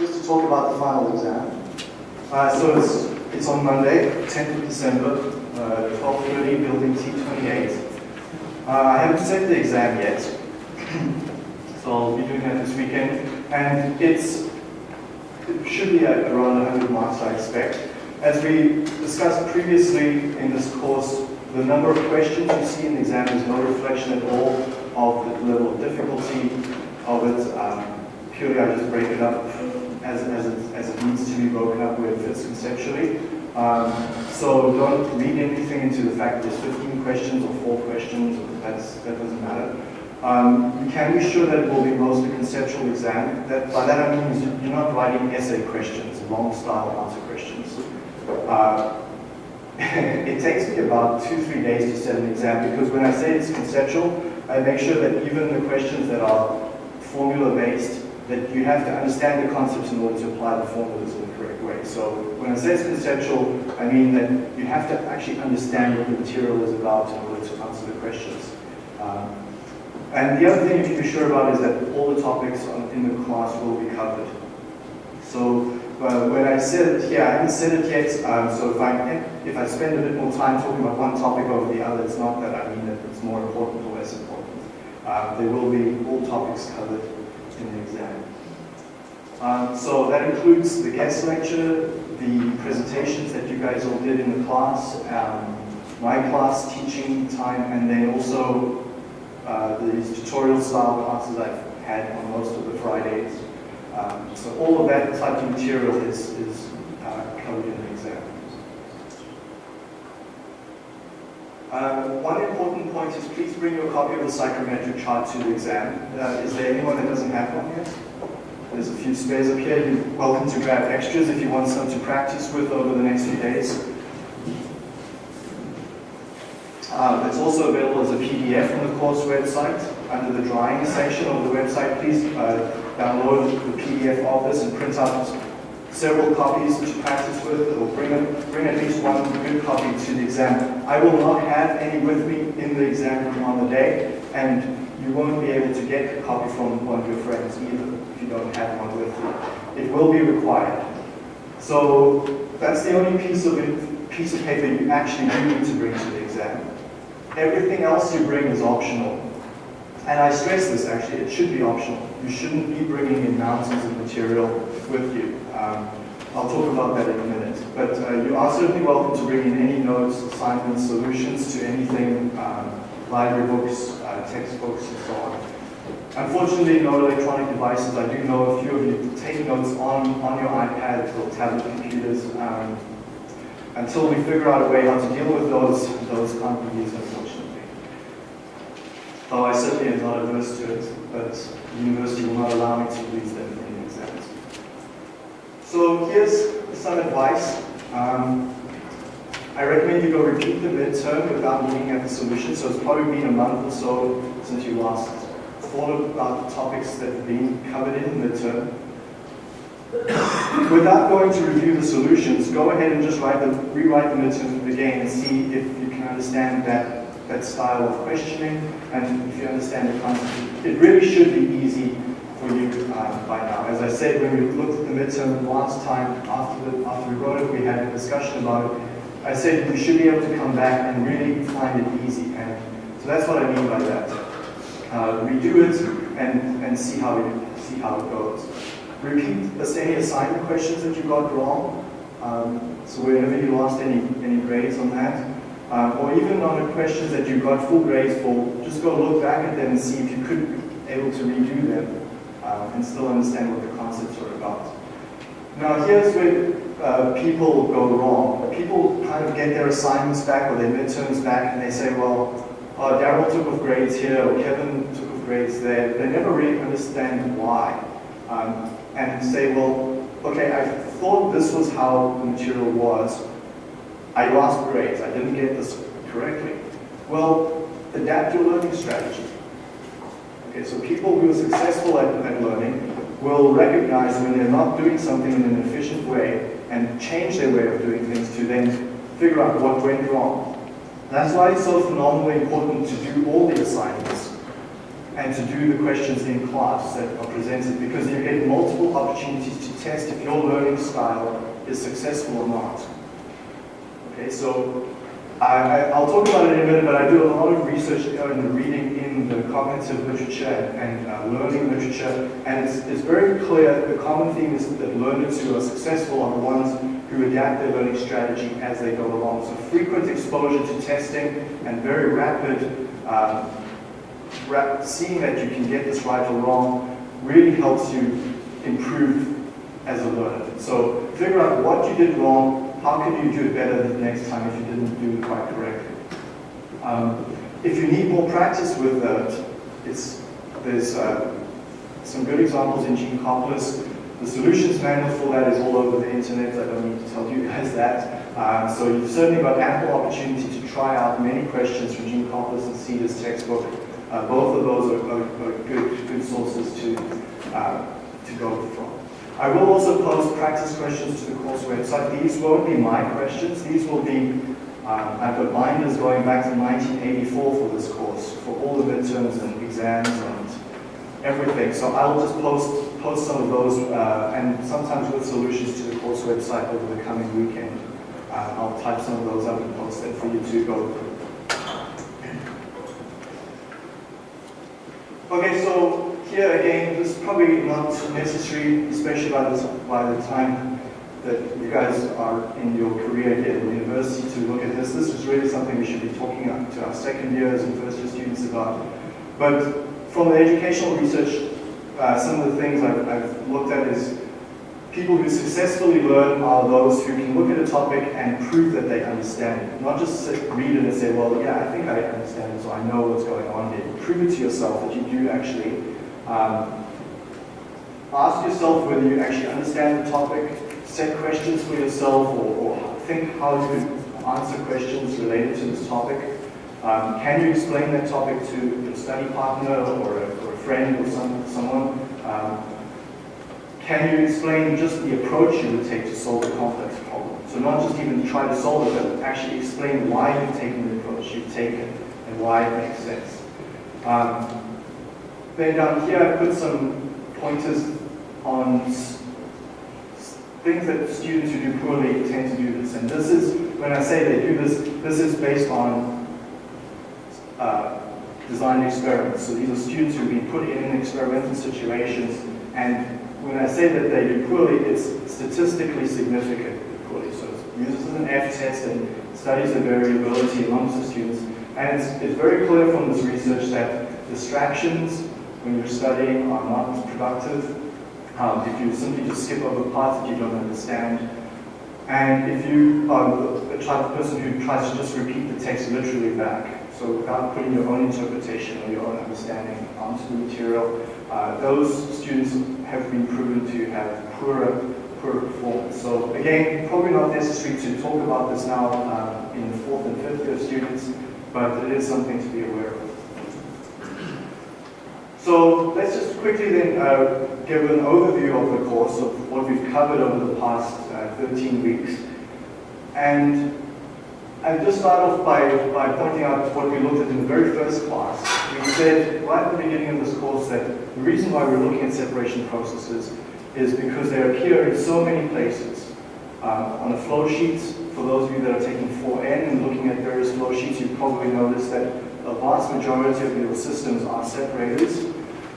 just to talk about the final exam. Uh, so it's, it's on Monday, 10th of December, uh, 12.30, building T28. Uh, I haven't set the exam yet, so I'll be doing that this weekend. And it's, it should be at around 100 marks, I expect. As we discussed previously in this course, the number of questions you see in the exam is no reflection at all of the level of difficulty of it. Um, purely I just break it up as, as, it, as it needs to be broken up it fits conceptually. Um, so don't read anything into the fact that there's 15 questions or 4 questions, that's, that doesn't matter. Um, you can be sure that it will be mostly conceptual exam. That, by that I mean you're not writing essay questions, long style answer questions. Uh, it takes me about two, three days to set an exam because when I say it's conceptual, I make sure that even the questions that are formula based, that you have to understand the concepts in order to apply the formulas in the correct way. So when I say it's conceptual, I mean that you have to actually understand what the material is about in order to answer the questions. Um, and the other thing you can be sure about is that all the topics in the class will be covered. So uh, when I said it here, I haven't said it yet, um, so if I, if I spend a bit more time talking about one topic over the other, it's not that I mean that it's more important or less important. Um, there will be all topics covered in the exam. Um, so that includes the guest lecture, the presentations that you guys all did in the class, um, my class teaching time, and then also uh, these tutorial style classes I've had on most of the Fridays. Um, so all of that type of material is, is uh, covered in the exam. Uh, one important point is please bring your copy of the psychrometric chart to the exam. Uh, is there anyone that doesn't have one yet? There's a few spares up here. You're welcome to grab extras if you want some to practice with over the next few days. Um, it's also available as a PDF on the course website under the drawing section of the website. Please uh, download the PDF of this and print out several copies to practice with or bring, a, bring at least one good copy to the exam. I will not have any with me in the exam room on the day and you won't be able to get a copy from one of your friends either if you don't have one with you. It will be required. So that's the only piece of, piece of paper you actually do need to bring to the exam. Everything else you bring is optional. And I stress this actually, it should be optional. You shouldn't be bringing in mountains of material with you. Um, I'll talk about that in a minute. But uh, you are certainly welcome to bring in any notes, assignments, solutions to anything, um, library books, uh, textbooks, and so on. Unfortunately, no electronic devices. I do know a few of you take notes on, on your iPads or tablet computers. Um, until we figure out a way how to deal with those, those can't unfortunately. Though I certainly am not averse to it, but the university will not allow me to use them. So here's some advice. Um, I recommend you go repeat the midterm without looking at the solution. So it's probably been a month or so since you last thought about the topics that have been covered in the midterm. Without going to review the solutions, go ahead and just write the, rewrite the midterm again and see if you can understand that, that style of questioning and if you understand the concept. It really should be easy for you uh, by now. As I said, when we looked at the midterm last time, after, the, after we wrote it, we had a discussion about it. I said we should be able to come back and really find it easy. And so that's what I mean by that. Uh, redo it and, and see, how it, see how it goes. Repeat any assignment questions that you got wrong. Um, so whenever you lost any, any grades on that, um, or even on the questions that you got full grades for, just go look back at them and see if you could be able to redo them um, and still understand what the concepts are about. Now here's where uh, people go wrong. People kind of get their assignments back or their midterms back and they say, well, uh, Daryl took off grades here or Kevin took off grades there. They never really understand why. Um, and say, well, okay, I thought this was how the material was. I lost grades. I didn't get this correctly. Well, adapt your learning strategy. Okay, so people who are successful at, learning will recognize when they're not doing something in an efficient way and change their way of doing things to then figure out what went wrong. That's why it's so phenomenally important to do all the assignments and to do the questions in class that are presented because you get multiple opportunities to test if your learning style is successful or not. Okay, so I, will talk about it in a minute, but I do a lot of research and reading in the cognitive literature and uh, learning literature, and it's, it's very clear the common theme is that learners who are successful are the ones who adapt their learning strategy as they go along. So frequent exposure to testing and very rapid um, rap seeing that you can get this right or wrong really helps you improve as a learner. So figure out what you did wrong, how can you do it better the next time if you didn't do it quite correctly? Um, if you need more practice with that, it's, there's uh, some good examples in Gene Geankoplis. The solutions manual for that is all over the internet. I don't need to tell you guys that. Um, so you've certainly got ample opportunity to try out many questions from Gene Geankoplis and Seader's textbook. Uh, both of those are, are, are, good, good sources to, uh, to go from. I will also post practice questions to the course website. These won't be my questions. These will be, um, I've got binders going back to 1984 for this course, for all the midterms and exams and everything. So I'll just post, post some of those uh, and sometimes with solutions to the course website over the coming weekend. Uh, I'll type some of those up and post them for you to go through. Okay, so here again, this is probably not necessary, especially by, this, by the time that you guys are in your career here in university to look at this. This is really something we should be talking to our second years and first year students about. But from the educational research, uh, some of the things I've, I've looked at is people who successfully learn are those who can look at a topic and prove that they understand it. Not just read it and say, well, yeah, I think I understand it, so I know what's going on here. Prove it to yourself that you do actually um, ask yourself whether you actually understand the topic, set questions for yourself, or, or think how to answer questions related to this topic. Um, can you explain that topic to a study partner or a, or a friend or some, someone? Um, can you explain just the approach you would take to solve a complex problem? So not just even try to solve it, but actually explain why you've taken the approach you've taken and why it makes sense. Um, then down here I put some pointers on things that students who do poorly tend to do this. And this is, when I say they do this, this is based on uh, design experiments. So these are students who've been put in experimental situations and when I say that they do poorly, it's statistically significant poorly. So it uses an F test and studies the variability amongst the students. And it's, it's very clear from this research that distractions when you're studying are not productive. Um, if you simply just skip over parts that you don't understand. And if you are the type of person who tries to just repeat the text literally back, so without putting your own interpretation or your own understanding onto the material, uh, those students have been proven to have poorer, poorer performance. So again, probably not necessary to talk about this now uh, in the fourth and fifth year students, but it is something to be aware of. So let's just quickly then uh, give an overview of the course of what we've covered over the past uh, 13 weeks. And I'll just start off by, by pointing out what we looked at in the very first class. We said right at the beginning of this course that the reason why we're looking at separation processes is because they appear in so many places. Um, on the flow sheets, for those of you that are taking 4N and looking at various flow sheets, you probably noticed that a vast majority of your systems are separators.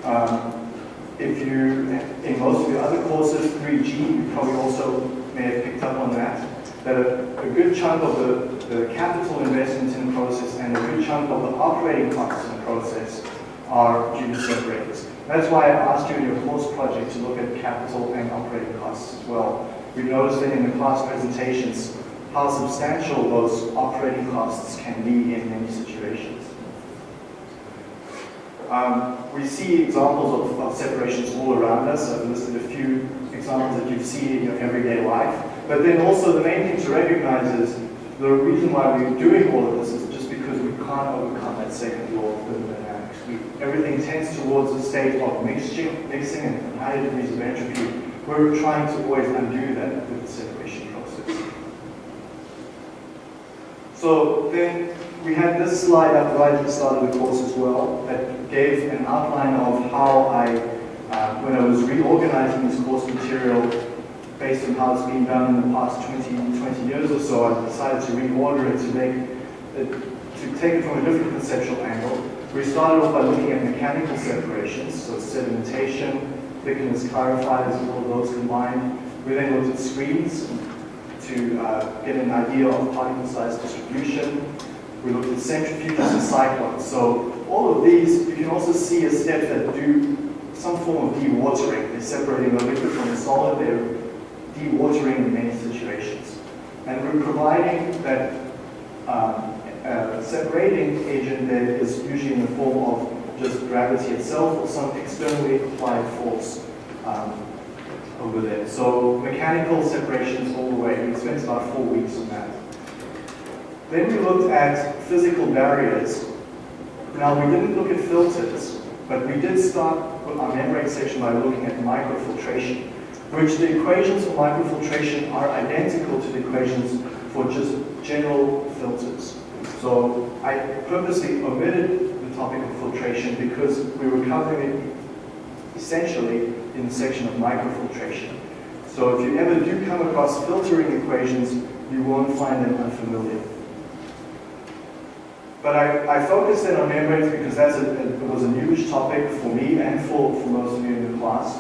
Um, if you, in most of your other courses, 3G, you probably also may have picked up on that, that a, a good chunk of the, the capital investment in the process and a good chunk of the operating costs in the process are due to separators. That's why I asked you in your course project to look at capital and operating costs as well. We noticed that in the class presentations how substantial those operating costs can be in many situations. Um, we see examples of, of, separations all around us. I've listed a few examples that you've seen in your everyday life. But then also the main thing to recognize is the reason why we're doing all of this is just because we can't overcome that second law of thermodynamics. We, everything tends towards a state of mixing, mixing and higher degrees of entropy. We're trying to always undo that with the separation process. So then we had this slide up right at the start of the course as well that gave an outline of how I, uh, when I was reorganizing this course material based on how it's been done in the past 20, 20 years or so, I decided to reorder it to make it, to take it from a different conceptual angle. We started off by looking at mechanical separations, so sedimentation, thickness clarifiers, all of those combined. We then looked at screens to uh, get an idea of particle size distribution. We looked at centrifuges and cyclones. So all of these, you can also see a step that do some form of dewatering. They're separating the liquid from the solid. They're dewatering in many situations. And we're providing that um, uh, separating agent that is usually in the form of just gravity itself or some externally applied force um, over there. So mechanical separations all the way. We spent about four weeks on that. Then we looked at physical barriers. Now we didn't look at filters, but we did start our membrane section by looking at microfiltration, which the equations for microfiltration are identical to the equations for just general filters. So I purposely omitted the topic of filtration because we were covering it essentially in the section of microfiltration. So if you ever do come across filtering equations, you won't find them unfamiliar. But I, I focused in on membranes because that's a, it was a newish topic for me and for, for most of you in the class.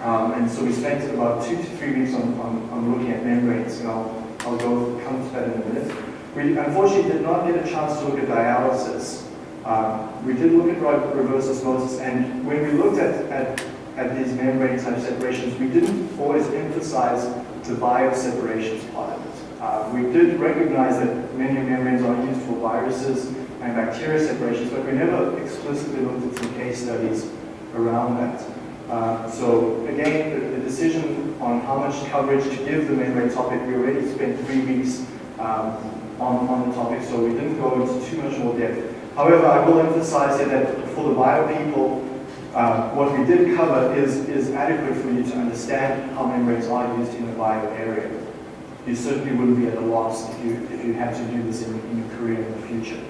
Um, and so we spent about two to three weeks on, on, on looking at membranes, and I'll, I'll go come to that in a minute. We unfortunately did not get a chance to look at dialysis. Um, we did look at reverse osmosis, and when we looked at, at, at these membrane type separations, we didn't always emphasize the bioseparations part of it. Uh, we did recognize that many membranes are used for viruses and bacteria separations, but we never explicitly looked at some case studies around that. Uh, so again, the, the, decision on how much coverage to give the membrane topic, we already spent three weeks um, on, on the topic, so we didn't go into too much more depth. However, I will emphasize here that for the bio people, uh, what we did cover is, is adequate for you to understand how membranes are used in the bio area you certainly wouldn't be at a loss if you, if you had to do this in, in your career in the future.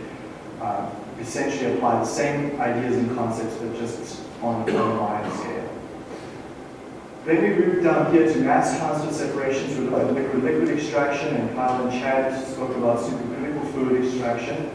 Uh, essentially apply the same ideas and concepts, but just on, a wider scale. Then we moved down here to mass transfer separation through liquid-liquid extraction, and Kyle and Chad spoke about supercritical fluid extraction.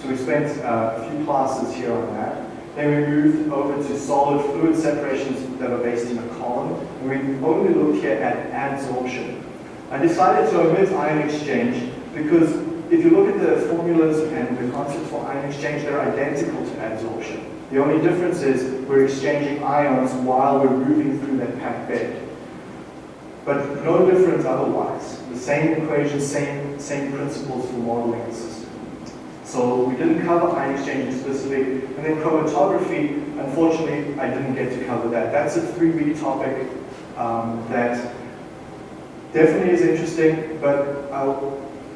So we spent uh, a few classes here on that. Then we moved over to solid fluid separations that are based in a column. And we only looked here at adsorption. I decided to omit ion exchange because if you look at the formulas and the concepts for ion exchange, they're identical to adsorption. The only difference is we're exchanging ions while we're moving through that packed bed. But no difference otherwise. The same equation, same, same principles for modeling the system. So we didn't cover ion exchange explicitly. And then chromatography, unfortunately, I didn't get to cover that. That's a three-week topic um, that definitely is interesting, but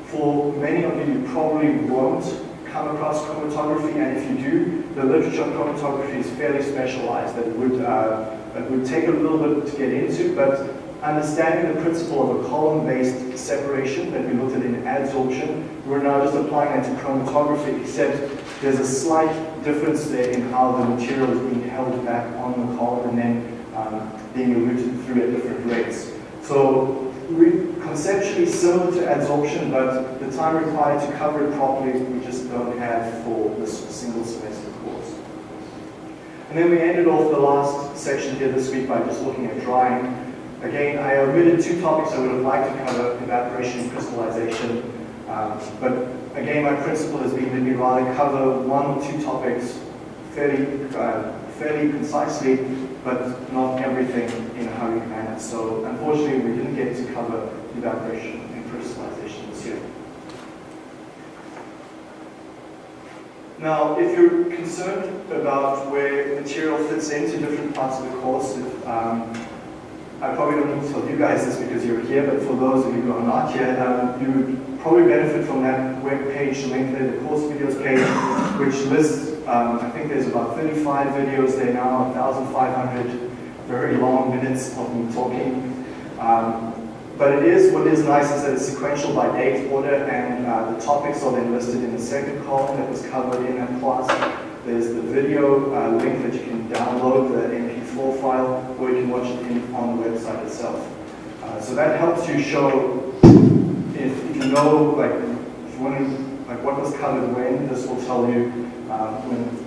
for many of you, you probably won't come across chromatography, and if you do, the literature on chromatography is fairly specialized. That would, uh, that would take a little bit to get into, but understanding the principle of a column-based separation that we looked at in adsorption, we're now just applying that to chromatography, except there's a slight difference there in how the material is being held back on the column and then um, being eluted through at different rates. So conceptually similar to adsorption, but the time required to cover it properly we just don't have for this single semester course. And then we ended off the last section here this week by just looking at drying. Again, I omitted two topics I would have liked to cover, evaporation and crystallization. Um, but again, my principle has been that we rather cover one or two topics fairly, uh, fairly concisely but not everything in a hurried So unfortunately, we didn't get to cover evaporation and crystallization this year. Now, if you're concerned about where material fits into different parts of the course, if, um, I probably don't need to tell you guys this because you're here, but for those of you who are not here, um, you would probably benefit from that web page link there, the course videos page, which lists um, I think there's about 35 videos there now, 1,500 very long minutes of me talking. Um, but it is, what is nice is that it's sequential by date order and uh, the topics are then listed in the second column that was covered in that class. There's the video uh, link that you can download the MP4 file, or you can watch it in, on the website itself. Uh, so that helps you show if, you know, like, if you want to, like, what was covered when, this will tell you uh, when.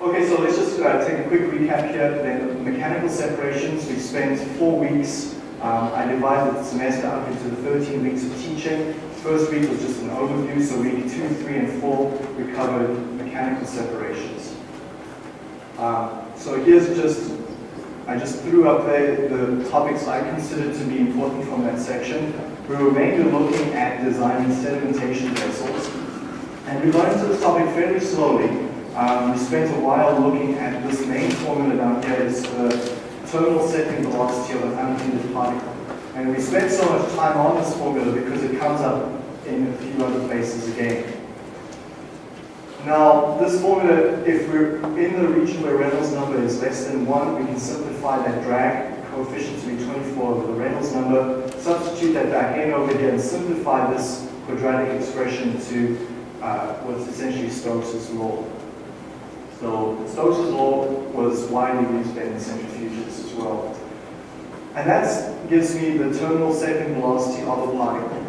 Okay, so let's just uh, take a quick recap here. Then mechanical separations, we spent four weeks. Um, I divided the semester up into the 13 weeks of teaching. First week was just an overview, so week two, three, and four, we covered mechanical separations. Uh, so here's just, I just threw up there the topics I considered to be important from that section. We were mainly looking at designing sedimentation vessels. And we got into this topic fairly slowly. Um, we spent a while looking at this main formula down here, is the terminal settling velocity of an unhindered particle. And we spent so much time on this formula because it comes up in a few other places again. Now, this formula, if we're in the region where Reynolds number is less than 1, we can simplify that drag coefficient to be 24 over the Reynolds number, substitute that back in over here and simplify this quadratic expression to uh, what's essentially Stokes' law. So Stokes' law was widely used in centrifuges as well. And that gives me the terminal settling velocity of a particle,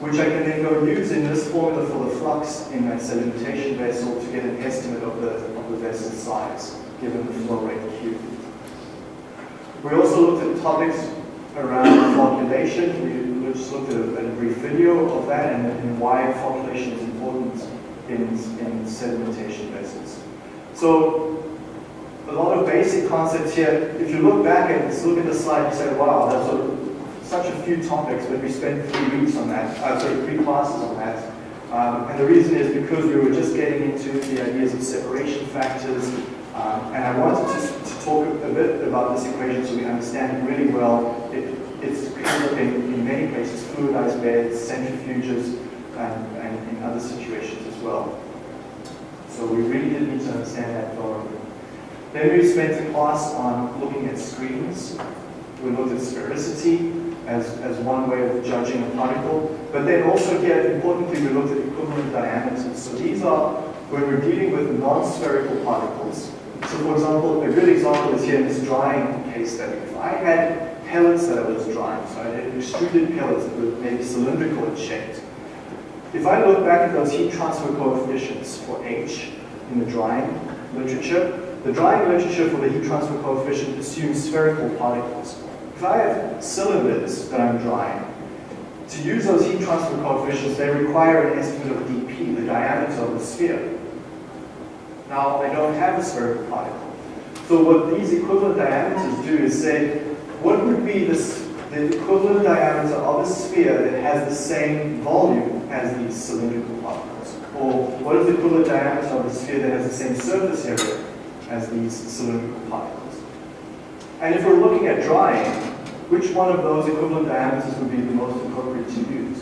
which I can then go use in this formula for the flux in that sedimentation vessel to get an estimate of the, of the vessel size, given the flow rate Q. We also looked at topics around flocculation. We just looked at a, a brief video of that and, and why flocculation is important in, in sedimentation vessels. So a lot of basic concepts here. If you look back and look at the slide, you say, wow, that's a, such a few topics, but we spent three weeks on that, uh, sorry, three classes on that. Um, and the reason is because we were just getting into the ideas of separation factors, um, and I wanted to, to, talk a bit about this equation so we understand it really well. It, it's comes up in, in many places, fluidized beds, centrifuges, and, and in other situations as well. So we really did need to understand that thoroughly. Then we spent a class on looking at screens. We looked at sphericity as, as one way of judging a particle. But then also here, importantly, we looked at equivalent diameters. So these are when we're dealing with non-spherical particles. So for example, a good example is here in this drying case study. If I had pellets that I was drying, so I had extruded pellets that were maybe cylindrical in shape. If I look back at those heat transfer coefficients for H in the drying literature, the drying literature for the heat transfer coefficient assumes spherical particles. If I have cylinders that I'm drying, to use those heat transfer coefficients, they require an estimate of dp, the diameter of the sphere. Now, I don't have a spherical particle. So what these equivalent diameters do is say, what would be this, the equivalent diameter of a sphere that has the same volume as these cylindrical particles? Or what is the equivalent diameter of a sphere that has the same surface area as these cylindrical particles. And if we're looking at drying, which one of those equivalent diameters would be the most appropriate to use?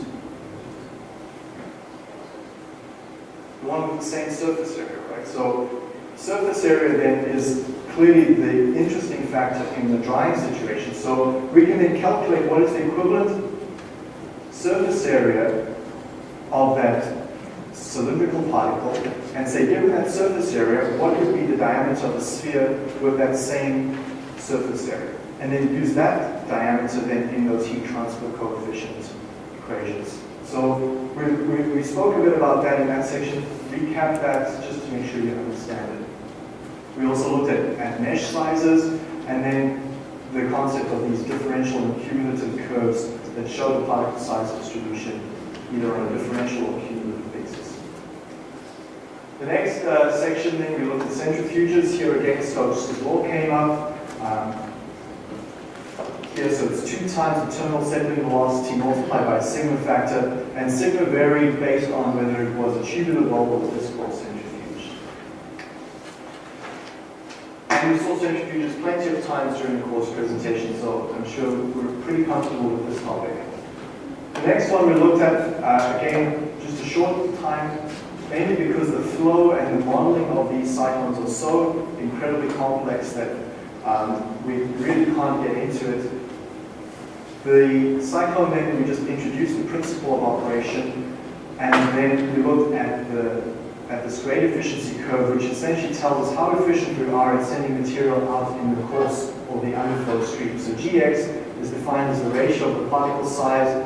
The one with the same surface area, right? So surface area then is clearly the interesting factor in the drying situation. So we can then calculate what is the equivalent surface area of that cylindrical particle and say, given that surface area, what would be the diameter of the sphere with that same surface area? And then use that diameter then in those heat transfer coefficient equations. So we, we, we spoke a bit about that in that section. Recap that just to make sure you understand it. We also looked at, at mesh sizes and then the concept of these differential and cumulative curves that show the particle size distribution either on a differential or cumulative basis. The next uh, section then we looked at centrifuges. Here again Stokes' law came up. Um, here so it's two times the terminal settling velocity multiplied by a sigma factor and sigma varied based on whether it was a tubular bowl or disc or centrifuge. And we saw centrifuges plenty of times during the course presentation so I'm sure we're pretty comfortable with this topic. The next one we looked at, uh, again, just a short time, mainly because the flow and the modeling of these cyclones are so incredibly complex that um, we really can't get into it. The cyclone then, we just introduced the principle of operation, and then we looked at the at this grade efficiency curve, which essentially tells us how efficient we are at sending material out in the coarse or the underflow stream. So Gx is defined as the ratio of the particle size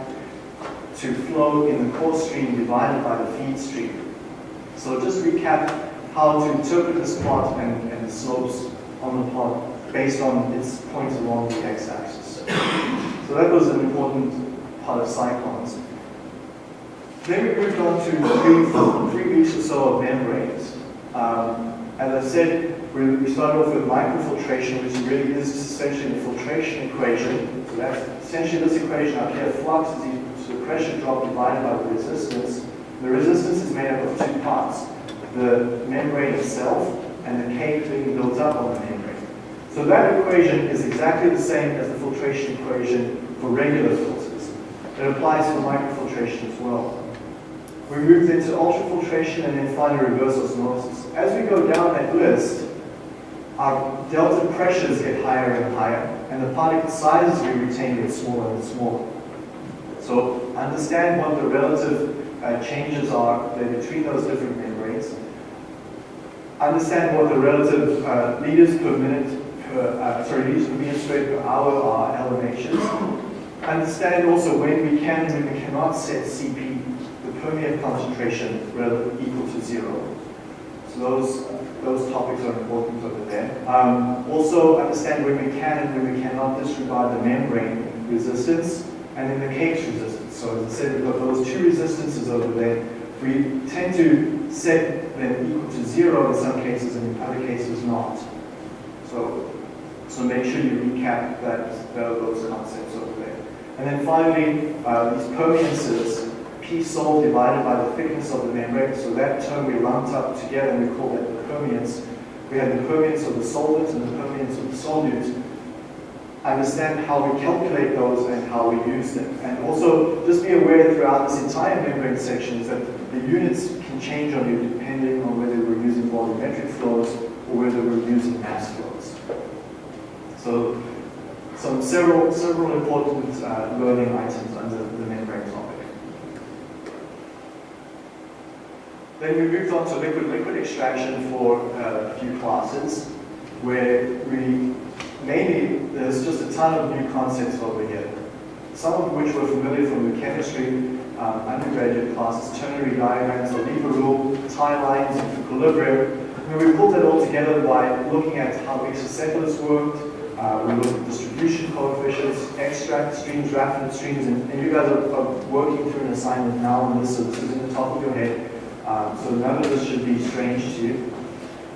to flow in the coarse stream divided by the feed stream. So just recap how to interpret this plot and, and the slopes on the plot based on its points along the x-axis. So that was an important part of cyclones. Then we moved on to three, three weeks or so of membranes. Um, as I said, we, started off with microfiltration, which really is essentially the filtration equation. So that's essentially this equation up here. Flux is equal pressure drop divided by the resistance. The resistance is made up of two parts, the membrane itself and the cake being built up on the membrane. So that equation is exactly the same as the filtration equation for regular filters. It applies for microfiltration as well. We moved into ultrafiltration and then finally reverse osmosis. As we go down that list, our delta pressures get higher and higher, and the particle sizes we retain get smaller and smaller. So understand what the relative uh, changes are between those different membranes. Understand what the relative uh, liters per minute per, uh, sorry, liters per squared per hour are LMHs. Understand also when we can and when we cannot set CP, the permeate concentration relative equal to zero. So those, those topics are important over there. Um, also understand when we can and when we cannot disregard the membrane resistance and then the cake resistance. So as I said, we've got those two resistances over there. We tend to set them equal to zero in some cases and in other cases not. So, so make sure you recap that, those concepts over there. And then finally, uh, these permeances P sol divided by the thickness of the membrane. So that term we lumped up together and we call that the permeance. We have the permeance of the solvent and the permeance of the solute. Understand how we calculate those and how we use them. And also just be aware throughout this entire membrane section is that the units can change on you depending on whether we're using volumetric flows or whether we're using mass flows. So some several several important uh, learning items under the membrane topic. Then we moved on to liquid-liquid extraction for uh, a few classes, where we mainly, there's just a ton of new concepts over here. Some of which were familiar from the chemistry um, undergraduate classes, ternary diagrams, the Lever rule, tie lines, equilibrium. And we pulled that all together by looking at how exocephalus worked, uh, we looked at distribution coefficients, extract streams, raffinate streams, and, and you guys are, are, working through an assignment now on this, so this is in the top of your head. Um, so none of this should be strange to you.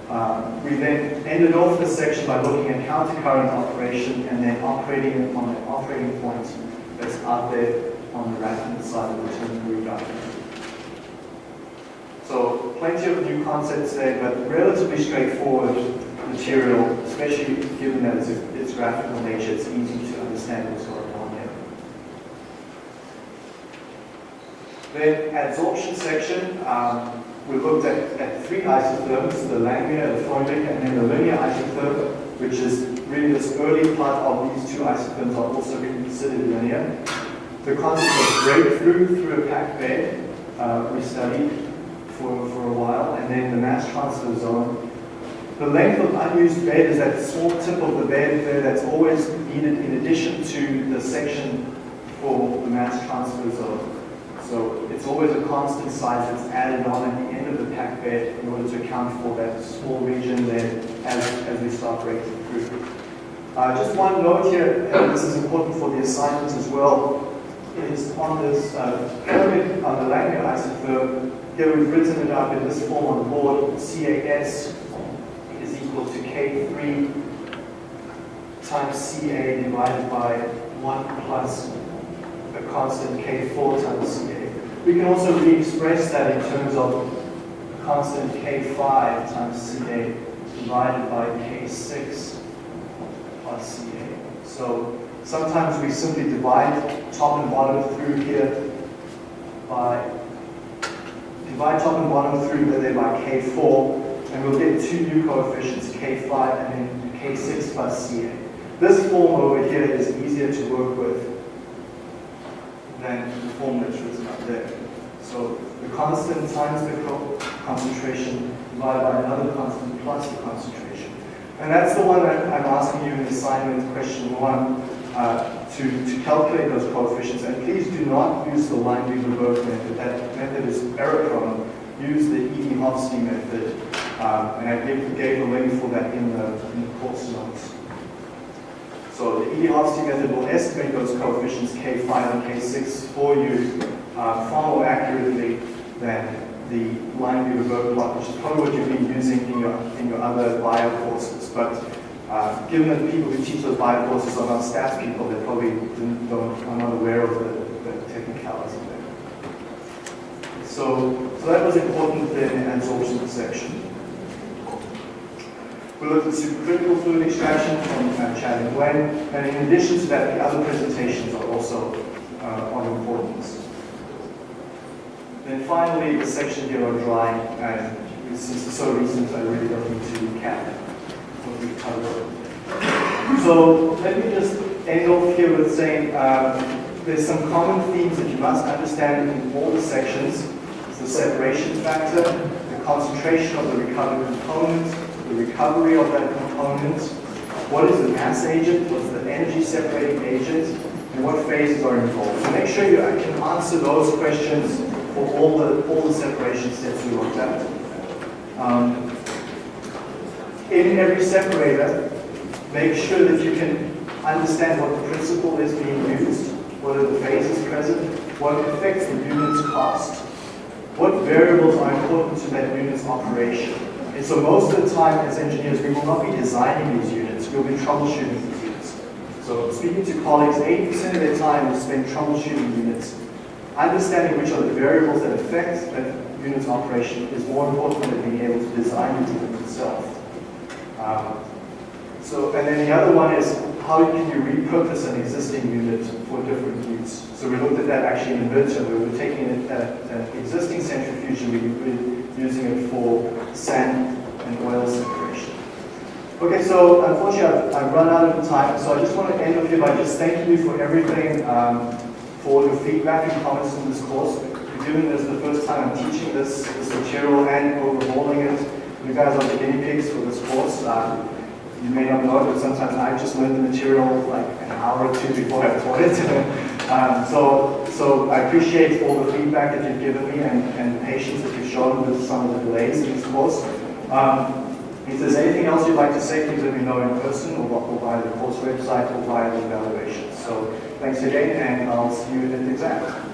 Um, we then ended off this section by looking at countercurrent operation and then operating on an operating point that's out there on the right-hand side of the ternary diagram. So plenty of new concepts there, but relatively straightforward material, especially given that it's, its graphical nature, it's easy to understand what's going on here. Then adsorption section, um, we looked at, at three isotherms, the Langmuir, the Freundlich, and then the linear isotherm, which is really this early part of these two isotherms are also being considered linear. The concept of breakthrough through a packed bed, uh, we studied for, for a while, and then the mass transfer zone. The length of unused bed is that small tip of the bed there that's always needed in addition to the section for the mass transfer zone. So it's always a constant size that's added on at bed in order to account for that small region there as, as we start breaking through. Uh, just one note here, and this is important for the assignment as well, is on this uh, pyramid on the Langmuir isotherm, here we've written it up in this form on the board, CAS is equal to K3 times CA divided by 1 plus a constant K4 times CA. We can also re-express that in terms of constant K5 times CA divided by K6 plus CA. So sometimes we simply divide top and bottom through here by divide top and bottom through there by K4 and we'll get two new coefficients, K5 and then K6 plus CA. This form over here is easier to work with than the form that's written up there. So the constant times the concentration divided by another constant plus the concentration. And that's the one that I'm asking you in assignment question one uh, to, to calculate those coefficients. And please do not use the Lineweaver-Burk method. That method is error prone. Use the Eadie-Hofstee method. Um, and I gave, gave a link for that in the, in the course notes. So the Eadie-Hofstee method will estimate those coefficients K5 and K6 for you uh, far more accurately than the line Lineweaver-Burk plot, which is probably what you've been using in your, in your other bio courses. But uh, given that people who teach those bio courses are not stats people, they probably don't, are not aware of the, the technicalities of that. So, so that was important in the absorption section. We looked at supercritical fluid extraction from uh, Chad and Gwen, and in addition to that, the other presentations are also uh, of importance. Then finally, the section here on dry, and since it's so recent, I really don't need to recap what we covered. So let me just end off here with saying um, there's some common themes that you must understand in all the sections. It's the separation factor, the concentration of the recovered component, the recovery of that component, what is the mass agent, what's the energy separating agent, and what phases are involved. So make sure you can answer those questions for all the, all the separation steps we looked at. Um, in every separator, make sure that you can understand what the principle is being used, what are the phases present, what affects the unit's cost, what variables are important to that unit's operation. And so most of the time as engineers, we will not be designing these units, we'll be troubleshooting these units. So speaking to colleagues, 80% of their time is spent troubleshooting units understanding which are the variables that affect that unit's operation is more important than being able to design the unit itself. Um, so, and then the other one is how can you repurpose an existing unit for different use? So we looked at that actually in the midterm. We were taking an existing centrifuge and we were using it for sand and oil separation. Okay, so unfortunately I've, I've run out of time, so I just want to end off here by just thanking you for everything. Um, for your feedback and comments on this course. Given this the first time I'm teaching this, this material and overhauling it, you guys are the guinea pigs for this course. Um, you may not know but sometimes I just learned the material like an hour or two before I taught it. um, so, so I appreciate all the feedback that you've given me and, and patience that you've shown with some of the delays in this course. Um, if there's anything else you'd like to say, please let me know in person or, or via the course website or via the evaluation. So Thanks again, and I'll see you at the exam.